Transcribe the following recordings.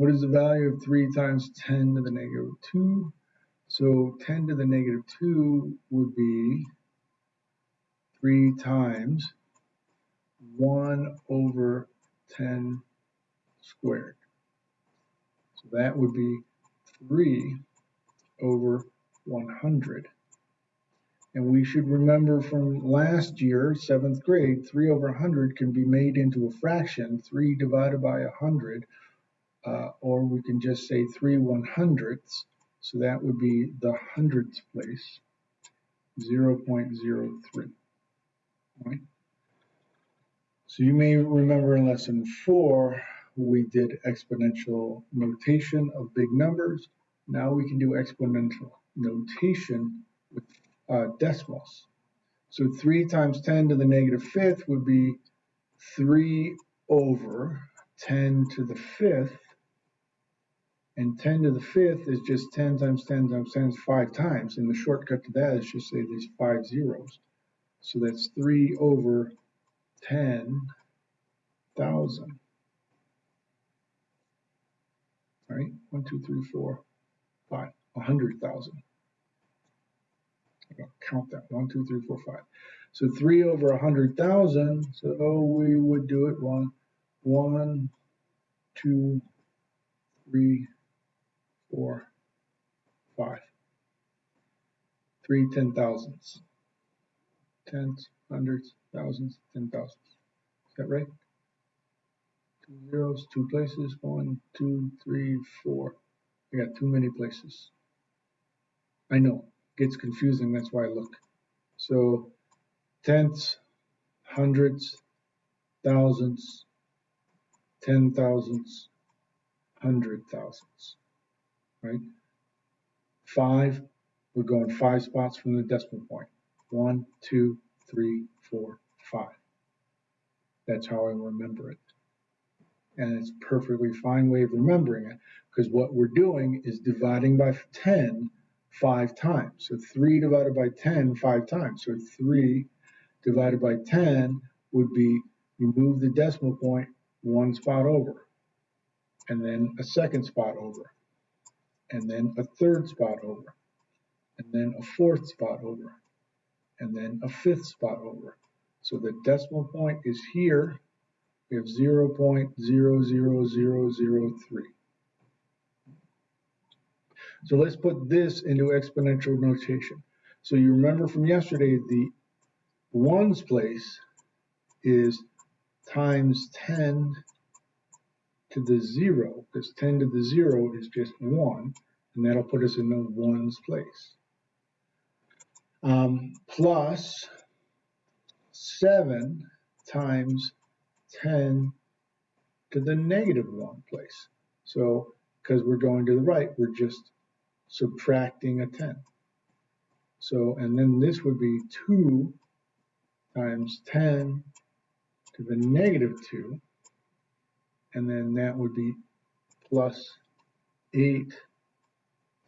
What is the value of 3 times 10 to the negative 2? So 10 to the negative 2 would be 3 times 1 over 10 squared. So that would be 3 over 100. And we should remember from last year, seventh grade, 3 over 100 can be made into a fraction, 3 divided by 100, uh, or we can just say 3 one hundredths. So that would be the hundredths place, 0.03. Right? So you may remember in lesson 4, we did exponential notation of big numbers. Now we can do exponential notation with uh, decimals. So 3 times 10 to the negative fifth would be 3 over 10 to the fifth. And 10 to the fifth is just 10 times 10 times 10 is 5 times. And the shortcut to that is just say these 5 zeros. So that's 3 over 10,000. Right? 1, 2, 3, 4, 5, 100,000 count that. One, two, three, four, five. So three over hundred thousand. So oh, we would do it one, one, two, three, four, five. Three ten thousandths. Tens, hundreds, thousands, ten thousands. Is that right? Two zeros, two places. One, two, three, four. I got too many places. I know it gets confusing, that's why I look. So tenths, hundreds, thousands, ten thousandths, hundred thousandths, right? Five, we're going five spots from the decimal point. One, two, three, four, five. That's how I remember it. And it's a perfectly fine way of remembering it because what we're doing is dividing by 10 five times. So 3 divided by 10 five times. So 3 divided by 10 would be you move the decimal point one spot over, and then a second spot over, and then a third spot over, and then a fourth spot over, and then a fifth spot over. So the decimal point is here. We have 0.00003. So let's put this into exponential notation. So you remember from yesterday, the ones place is times 10 to the zero, because 10 to the zero is just one, and that'll put us in the ones place. Um, plus 7 times 10 to the negative 1 place. So because we're going to the right, we're just subtracting a 10. So, and then this would be 2 times 10 to the negative 2, and then that would be plus 8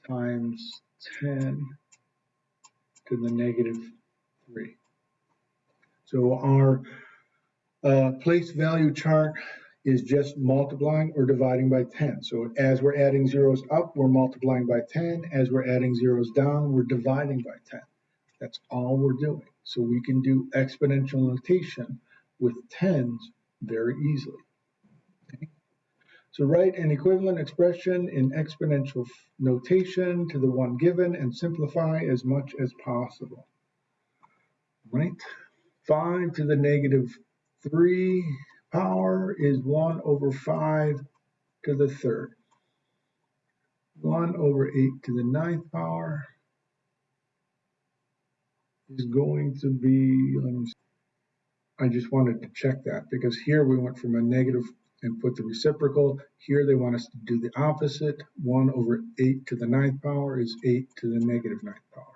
times 10 to the negative 3. So our uh, place value chart is just multiplying or dividing by 10. So as we're adding zeros up, we're multiplying by 10. As we're adding zeros down, we're dividing by 10. That's all we're doing. So we can do exponential notation with tens very easily. So write an equivalent expression in exponential notation to the one given and simplify as much as possible. Right? 5 to the negative 3 power is 1 over 5 to the third. 1 over 8 to the ninth power is going to be. I just wanted to check that because here we went from a negative and put the reciprocal. Here they want us to do the opposite. 1 over 8 to the ninth power is 8 to the negative ninth power.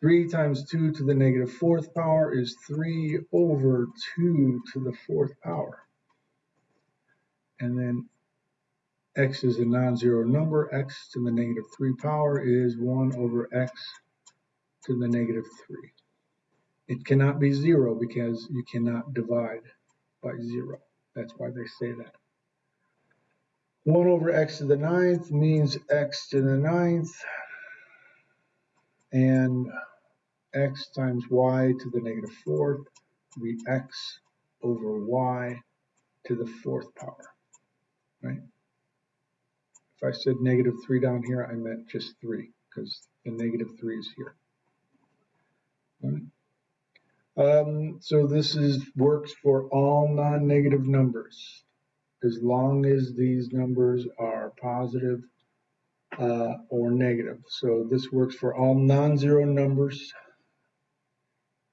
3 times 2 to the negative fourth power is 3 over 2 to the fourth power. And then x is a non-zero number. x to the negative 3 power is 1 over x to the negative 3. It cannot be 0 because you cannot divide by 0. That's why they say that. 1 over x to the ninth means x to the ninth. And x times y to the negative fourth will be x over y to the fourth power, right? If I said negative 3 down here, I meant just 3 because the negative 3 is here. Um, so this is works for all non-negative numbers as long as these numbers are positive uh, or negative. So this works for all non-zero numbers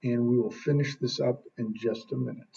and we will finish this up in just a minute.